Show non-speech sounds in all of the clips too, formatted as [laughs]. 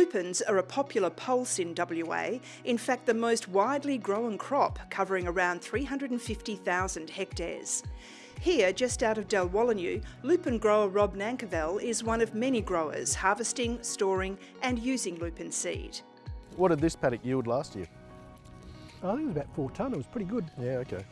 Lupins are a popular pulse in WA, in fact the most widely grown crop, covering around 350,000 hectares. Here, just out of Dalwallinu, lupin grower Rob Nankervell is one of many growers harvesting, storing and using lupin seed. What did this paddock yield last year? I think it was about four tonne, it was pretty good. Yeah, okay.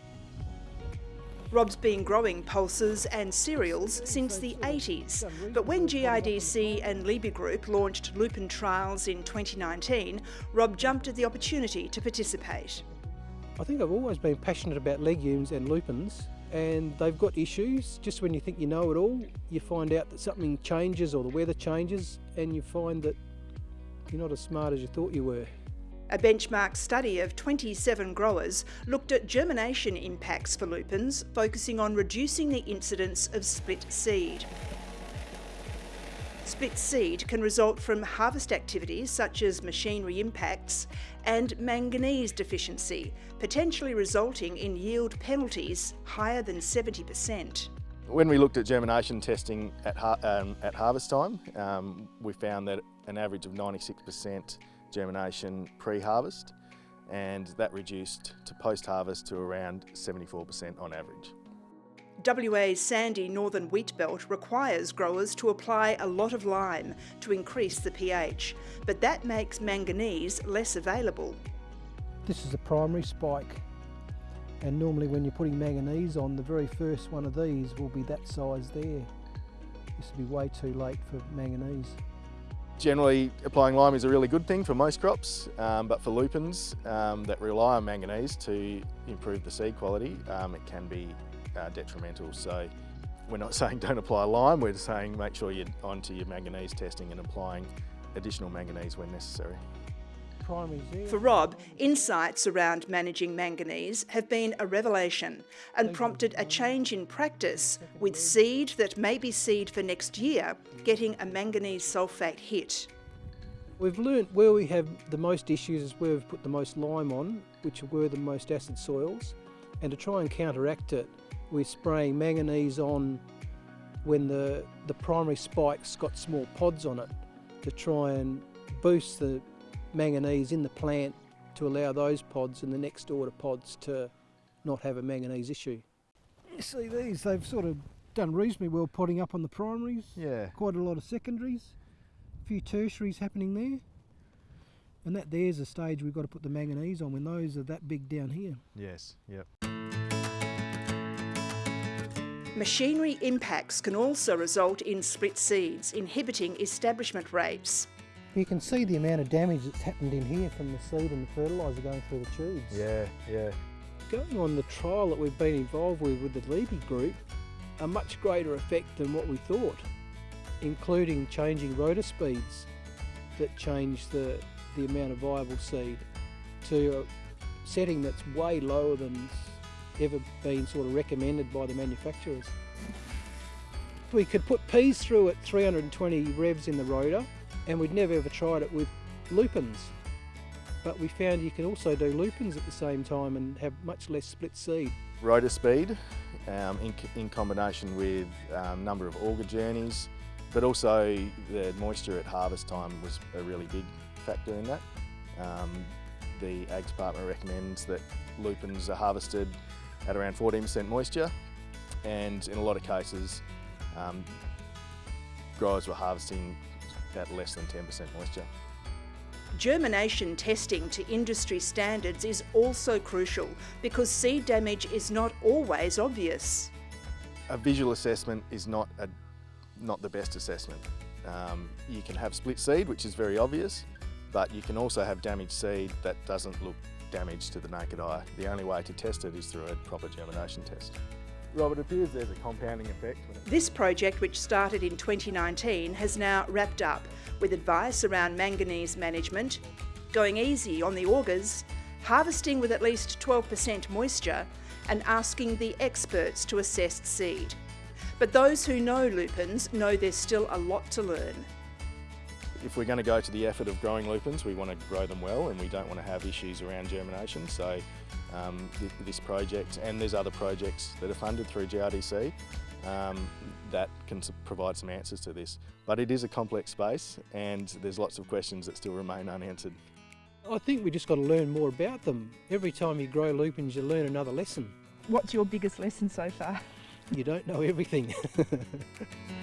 Rob's been growing pulses and cereals since the 80s, but when GRDC and Liebe Group launched lupin trials in 2019, Rob jumped at the opportunity to participate. I think I've always been passionate about legumes and lupins and they've got issues. Just when you think you know it all, you find out that something changes or the weather changes and you find that you're not as smart as you thought you were. A benchmark study of 27 growers looked at germination impacts for lupins, focusing on reducing the incidence of split seed. Split seed can result from harvest activities such as machinery impacts and manganese deficiency, potentially resulting in yield penalties higher than 70%. When we looked at germination testing at, har um, at harvest time, um, we found that an average of 96% germination pre-harvest and that reduced to post-harvest to around 74% on average. WA's sandy northern wheat belt requires growers to apply a lot of lime to increase the pH, but that makes manganese less available. This is a primary spike and normally when you're putting manganese on, the very first one of these will be that size there. This will be way too late for manganese. Generally, applying lime is a really good thing for most crops, um, but for lupins um, that rely on manganese to improve the seed quality, um, it can be uh, detrimental. So we're not [laughs] saying don't apply lime, we're saying make sure you're onto your manganese testing and applying additional manganese when necessary. For Rob, insights around managing manganese have been a revelation and prompted a change in practice with seed that may be seed for next year getting a manganese sulphate hit. We've learnt where we have the most issues is where we've put the most lime on, which were the most acid soils, and to try and counteract it, we're spraying manganese on when the, the primary spike's got small pods on it to try and boost the manganese in the plant to allow those pods and the next order pods to not have a manganese issue. You see these, they've sort of done reasonably well potting up on the primaries. Yeah. Quite a lot of secondaries, a few tertiaries happening there. And that there's a stage we've got to put the manganese on when those are that big down here. Yes, yep. Machinery impacts can also result in split seeds, inhibiting establishment rates. You can see the amount of damage that's happened in here from the seed and the fertiliser going through the tubes. Yeah, yeah. Going on the trial that we've been involved with with the Liebe group, a much greater effect than what we thought, including changing rotor speeds that change the, the amount of viable seed to a setting that's way lower than ever been sort of recommended by the manufacturers. We could put peas through at 320 revs in the rotor and we'd never ever tried it with lupins. But we found you can also do lupins at the same time and have much less split seed. Rotor speed um, in, in, combination with um, number of auger journeys, but also the moisture at harvest time was a really big factor in that. Um, the Ag Department recommends that lupins are harvested at around 14% moisture and in a lot of cases um, growers were harvesting at less than 10% moisture. Germination testing to industry standards is also crucial because seed damage is not always obvious. A visual assessment is not, a, not the best assessment. Um, you can have split seed, which is very obvious, but you can also have damaged seed that doesn't look damaged to the naked eye. The only way to test it is through a proper germination test. Robert, it appears there's a compounding effect. This project, which started in 2019, has now wrapped up with advice around manganese management, going easy on the augers, harvesting with at least 12% moisture, and asking the experts to assess seed. But those who know lupins know there's still a lot to learn. If we're going to go to the effort of growing lupins, we want to grow them well and we don't want to have issues around germination. So um, th this project and there's other projects that are funded through GRDC um, that can provide some answers to this. But it is a complex space and there's lots of questions that still remain unanswered. I think we just got to learn more about them. Every time you grow lupins you learn another lesson. What's your biggest lesson so far? You don't know everything. [laughs]